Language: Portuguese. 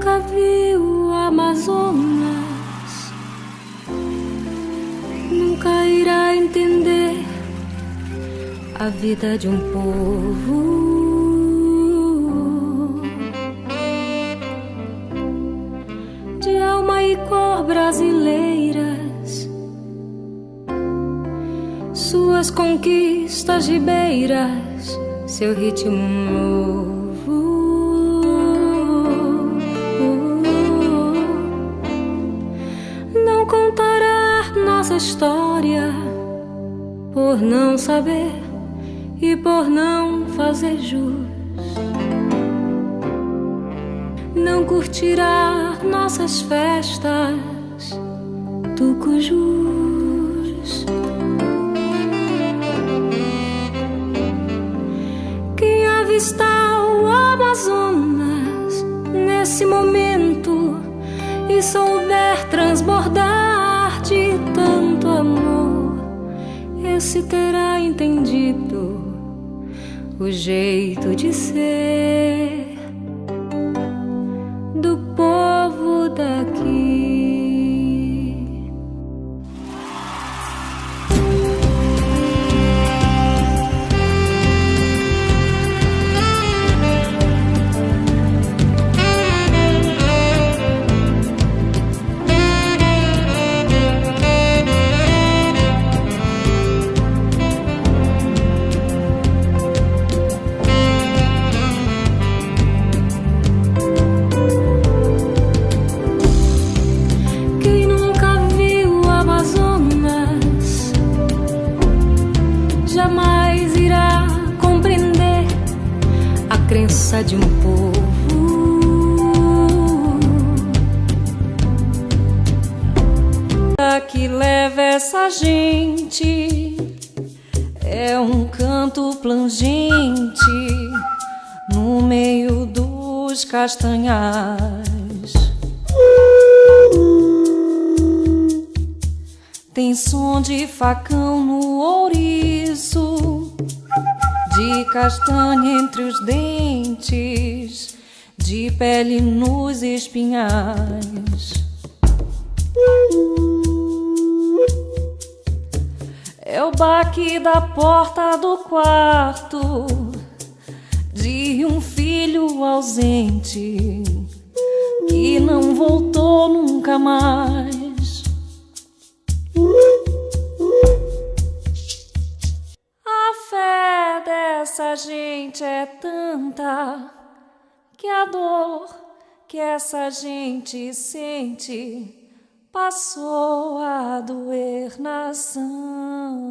nunca viu o Amazonas nunca irá entender a vida de um povo. De alma e cor brasileiras, suas conquistas ribeiras, seu ritmo novo. Contará nossa história por não saber e por não fazer jus. Não curtirá nossas festas, tucujus. Quem avistar o Amazonas nesse momento e souber transbordar de tanto amor, esse terá entendido o jeito de ser crença de um povo. que leva essa gente é um canto plangente no meio dos castanhais. Tem som de facão no ouriço, de castanha entre os dentes, de pele nos espinhais. É o baque da porta do quarto de um filho ausente que não voltou nunca mais. Gente é tanta que a dor que essa gente sente passou a doer na santa.